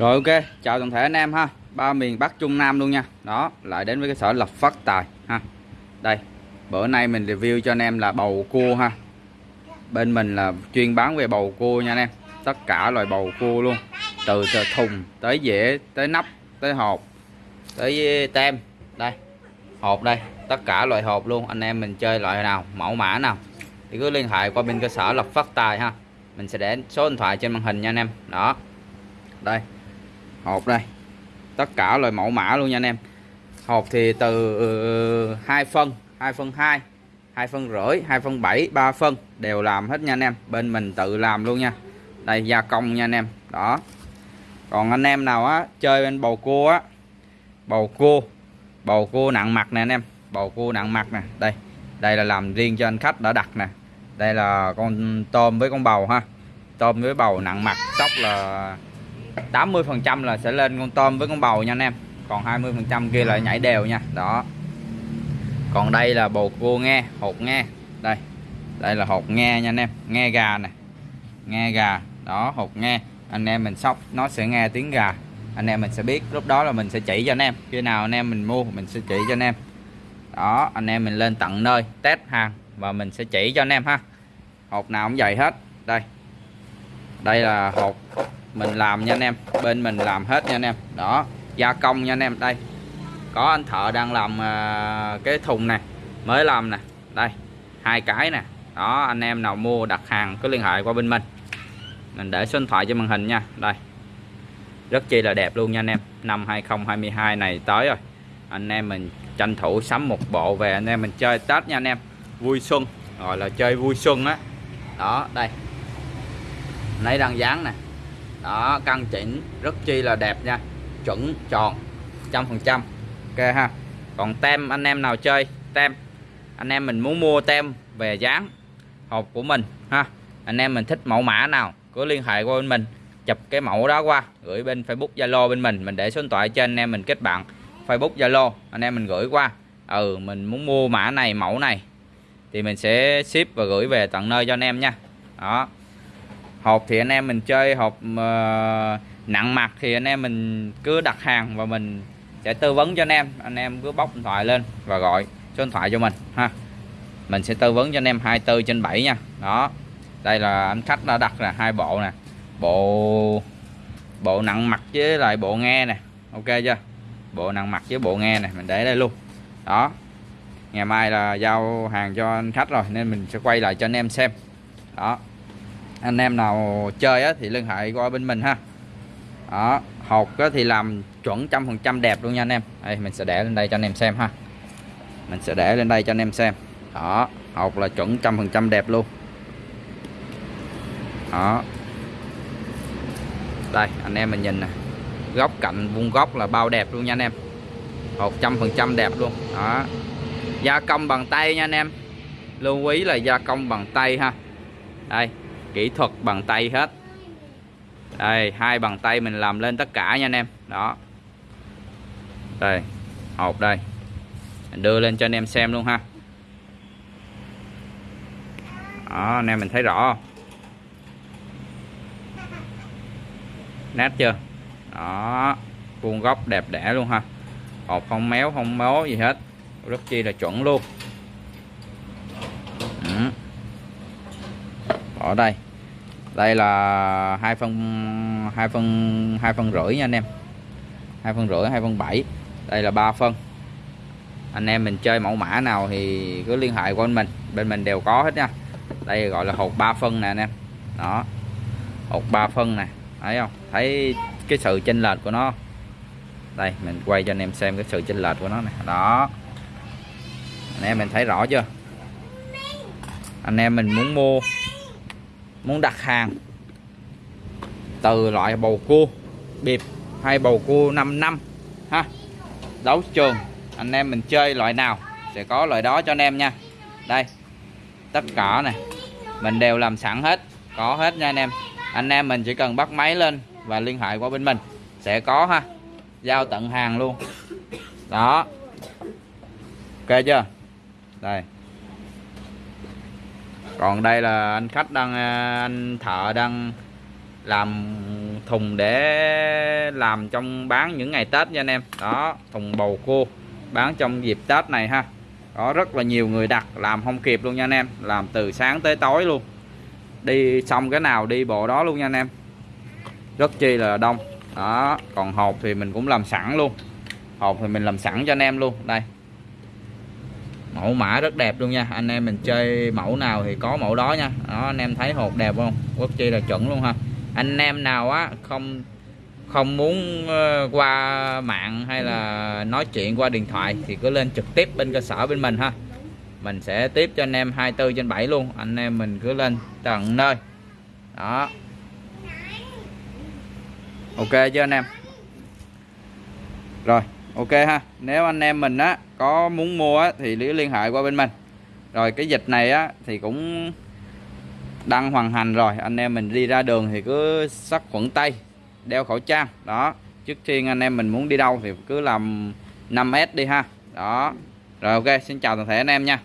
Rồi ok, chào toàn thể anh em ha. Ba miền Bắc Trung Nam luôn nha. Đó, lại đến với cái sở lập phát tài ha. Đây, bữa nay mình review cho anh em là bầu cua ha. Bên mình là chuyên bán về bầu cua nha anh em. Tất cả loại bầu cua luôn. Từ, từ thùng tới dĩa, tới nắp, tới hộp, tới tem. Đây, hộp đây. Tất cả loại hộp luôn. Anh em mình chơi loại nào, mẫu mã nào. Thì cứ liên hệ qua bên cơ sở lập phát tài ha. Mình sẽ để số điện thoại trên màn hình nha anh em. Đó. Đây hộp đây. Tất cả loại mẫu mã luôn nha anh em. Hộp thì từ ừ, uh, 2 phân 2 phân 2 2 phân rưỡi 2 phân 7 3 phân đều làm hết nha anh em. Bên mình tự làm luôn nha. Đây gia công nha anh em. Đó. Còn anh em nào á chơi bên bầu cua á bầu cua bầu cua nặng mặt nè anh em. Bầu cua nặng mặt nè. Đây đây là làm riêng cho anh khách đã đặt nè. Đây là con tôm với con bầu ha. Tôm với bầu nặng mặt sóc là 80 phần trăm là sẽ lên con tôm với con bầu nha anh em. Còn 20 phần trăm kia là nhảy đều nha. Đó. Còn đây là bầu cua nghe, hột nghe. Đây đây là hột nghe nha anh em. Nghe gà nè. Nghe gà. Đó, hột nghe. Anh em mình sóc, nó sẽ nghe tiếng gà. Anh em mình sẽ biết, lúc đó là mình sẽ chỉ cho anh em. Khi nào anh em mình mua, mình sẽ chỉ cho anh em. Đó, anh em mình lên tận nơi, test hàng, và mình sẽ chỉ cho anh em ha. Hột nào cũng vậy hết. Đây. Đây là hột mình làm nha anh em bên mình làm hết nha anh em. Đó gia công nha anh em đây. Có anh thợ đang làm uh, cái thùng này mới làm nè. Đây hai cái nè. Đó anh em nào mua đặt hàng cứ liên hệ qua bên mình. Mình để số điện thoại trên màn hình nha. Đây. Rất chi là đẹp luôn nha anh em. Năm 2022 này tới rồi. Anh em mình tranh thủ sắm một bộ về anh em mình chơi Tết nha anh em. Vui xuân gọi là chơi vui xuân á. Đó. đó đây. Nãy đang dán nè đó, căn chỉnh rất chi là đẹp nha. Chuẩn tròn, trăm phần trăm. Ok ha. Còn tem anh em nào chơi? Tem. Anh em mình muốn mua tem về dán hộp của mình ha. Anh em mình thích mẫu mã nào cứ liên hệ qua bên mình, chụp cái mẫu đó qua, gửi bên Facebook, Zalo bên mình. Mình để số điện thoại trên, anh em mình kết bạn. Facebook, Zalo, anh em mình gửi qua. Ừ mình muốn mua mã này, mẫu này. Thì mình sẽ ship và gửi về tận nơi cho anh em nha. Đó hộp thì anh em mình chơi hộp uh, nặng mặt thì anh em mình cứ đặt hàng và mình sẽ tư vấn cho anh em. Anh em cứ bóc điện thoại lên và gọi số điện thoại cho mình ha. Mình sẽ tư vấn cho anh em 24 trên 7 nha. Đó đây là anh khách đã đặt là hai bộ nè. Bộ bộ nặng mặt với lại bộ nghe nè ok chưa? Bộ nặng mặt với bộ nghe này mình để đây luôn. Đó ngày mai là giao hàng cho anh khách rồi nên mình sẽ quay lại cho anh em xem. Đó anh em nào chơi á, thì liên hệ qua bên mình ha. Đó hột á, thì làm chuẩn trăm phần trăm đẹp luôn nha anh em. Đây mình sẽ để lên đây cho anh em xem ha. Mình sẽ để lên đây cho anh em xem. Đó hột là chuẩn trăm phần trăm đẹp luôn. Đó. Đây anh em mình nhìn nè. Góc cạnh vuông góc là bao đẹp luôn nha anh em. Hộp trăm phần trăm đẹp luôn. Đó. Gia công bằng tay nha anh em. Lưu ý là gia công bằng tay ha. Đây kỹ thuật bằng tay hết. Đây, hai bàn tay mình làm lên tất cả nha anh em. Đó. Đây hộp đây. Mình đưa lên cho anh em xem luôn ha. Đó, anh em mình thấy rõ không? Chưa? Đó, vuông góc đẹp đẽ luôn ha. Hộp không méo không mố gì hết. Rất chi là chuẩn luôn. Ở đây. Đây là hai phân hai phân hai phân rưỡi nha anh em. Hai phân rưỡi, hai phân bảy. Đây là ba phân. Anh em mình chơi mẫu mã nào thì cứ liên hệ qua bên mình. Bên mình đều có hết nha. Đây gọi là hột ba phân nè anh em. Đó. Hột ba phân nè. Thấy không? Thấy cái sự chênh lệch của nó. Đây, mình quay cho anh em xem cái sự chênh lệch của nó này đó. Anh em mình thấy rõ chưa? Anh em mình muốn mua muốn đặt hàng từ loại bầu cua bịp hay bầu cua 5 năm, ha? Đấu trường, anh em mình chơi loại nào sẽ có loại đó cho anh em nha. Đây, tất cả này mình đều làm sẵn hết, có hết nha anh em. Anh em mình chỉ cần bắt máy lên và liên hệ qua bên mình, sẽ có, ha? Giao tận hàng luôn. Đó. Ok chưa? Đây còn đây là anh khách đang à, anh thợ đang làm thùng để làm trong bán những ngày Tết nha anh em. Đó, thùng bầu cua bán trong dịp Tết này ha. Có rất là nhiều người đặt, làm không kịp luôn nha anh em. Làm từ sáng tới tối luôn. Đi xong cái nào đi bộ đó luôn nha anh em. Rất chi là đông. Đó, còn hộp thì mình cũng làm sẵn luôn. Hộp thì mình làm sẵn cho anh em luôn. Đây mẫu mã rất đẹp luôn nha. Anh em mình chơi mẫu nào thì có mẫu đó nha. Đó, anh em thấy hộp đẹp không? Quốc chi là chuẩn luôn ha. Anh em nào á, không không muốn ờ, qua mạng hay là nói chuyện qua điện thoại thì cứ lên trực tiếp bên cơ sở bên mình ha. Mình sẽ tiếp cho anh em 24 trên 7 luôn. Anh em mình cứ lên tận nơi. Đó. Ok chưa anh em? Rồi ok ha nếu anh em mình á có muốn mua á, thì cứ liên hệ qua bên mình. Rồi cái dịch này á thì cũng đang hoàn hành rồi anh em mình đi ra đường thì cứ sát khuẩn tay đeo khẩu trang đó. Trước tiên anh em mình muốn đi đâu thì cứ làm 5S đi ha đó. Rồi ok xin chào toàn thể anh em nha.